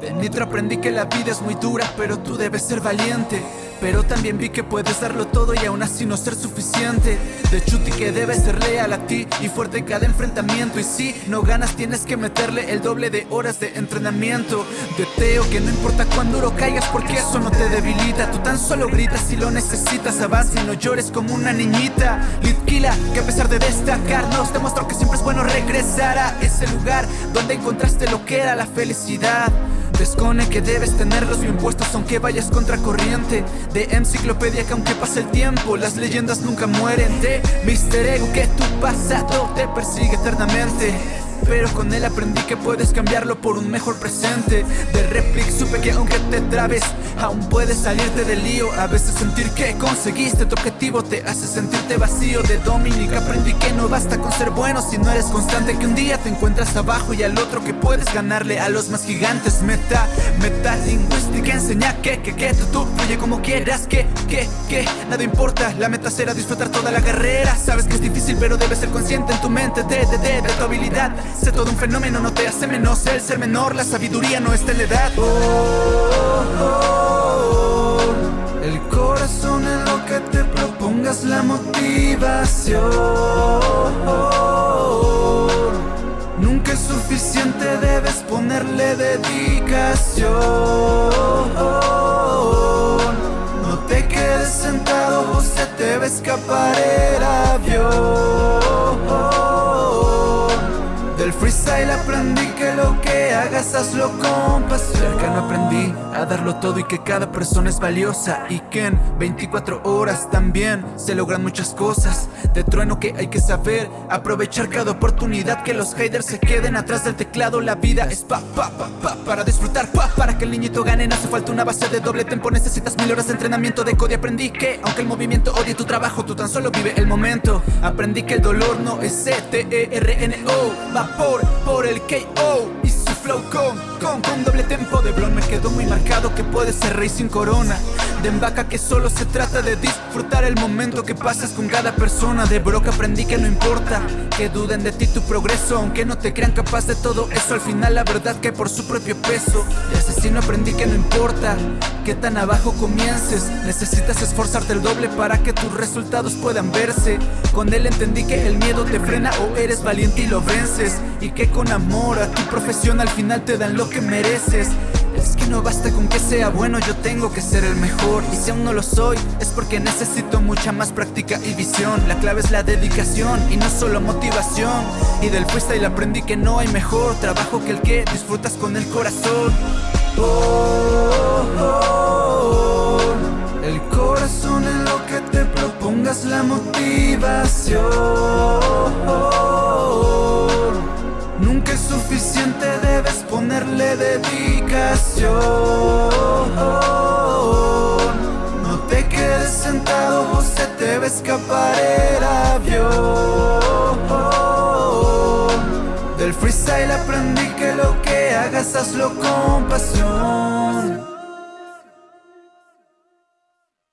De Nitro aprendí que la vida es muy dura, pero tú debes ser valiente. Pero también vi que puedes darlo todo y aún así no ser suficiente. De Chuti que debes ser leal a ti y fuerte cada enfrentamiento. Y si no ganas tienes que meterle el doble de horas de entrenamiento. De Teo que no importa cuán duro caigas porque eso no te debilita. Tú tan solo gritas si lo necesitas, avanza y no llores como una niñita. Litkila que a pesar de destacarnos demostró que siempre es bueno regresar a ese lugar Donde encontraste lo que era la felicidad Descone que debes tenerlos bien puestos aunque vayas contra corriente De enciclopedia que aunque pase el tiempo Las leyendas nunca mueren. De Mister Ego que tu pasado te persigue eternamente pero con él aprendí que puedes cambiarlo por un mejor presente. De Replic supe que aunque te trabes Aún puedes salirte del lío. A veces sentir que conseguiste tu objetivo Te hace sentirte vacío De Dominic. Aprendí que no basta con ser bueno Si no eres constante que un día te encuentras abajo Y al otro que puedes ganarle a los más gigantes. Meta, meta lingüística enseña que, que, que Tú, fluye como quieras Que, que, que. Nada importa, la meta será disfrutar toda la carrera. Sabes que es difícil pero debes ser consciente en tu mente De, de, de, de tu habilidad Sé todo un fenómeno, no te hace menos el ser menor. La sabiduría no está en la edad. El corazón es lo que te propongas la motivación. Nunca es suficiente, debes ponerle dedicación. No te quedes sentado o te va a escapar del freestyle aprendí que lo que hagas hazlo con pasión. Cercano aprendí a darlo todo y que cada persona es valiosa Y que en 24 horas también se logran muchas cosas. De trueno que hay que saber aprovechar cada oportunidad Que los haters se queden atrás del teclado. La vida es pa pa pa pa para disfrutar pa Para que el niñito gane. No hace falta una base de doble tempo Necesitas mil horas de entrenamiento de code Aprendí que aunque el movimiento odie tu trabajo Tú tan solo vive el momento. Aprendí que el dolor no es C-T-E-R-N-O Va por, el KO y su flow con, con, con doble tempo de blon. Me quedó muy marcado que puede ser rey sin corona De embaca que solo se trata de disfrutar el momento que pasas con cada persona. De Brock aprendí que no importa que duden de ti tu progreso Aunque no te crean capaz de todo eso. Al final la verdad que por su propio peso De asesino aprendí que no importa que tan abajo comiences. Necesitas esforzarte el doble para que tus resultados puedan verse. Con él entendí que el miedo te frena o eres valiente y lo vences. Y que con amor a tu profesión al final te dan lo que mereces es que no basta con que sea bueno, yo tengo que ser el mejor. Y si aún no lo soy, es porque necesito mucha más práctica y visión. La clave es la dedicación y no solo motivación. Y del freestyle aprendí que no hay mejor trabajo que el que disfrutas con el corazón. El corazón es lo que te propongas la motivación ponerle dedicación. No te quedes sentado o se te va a escapar el avión. Del freestyle aprendí que lo que hagas hazlo con pasión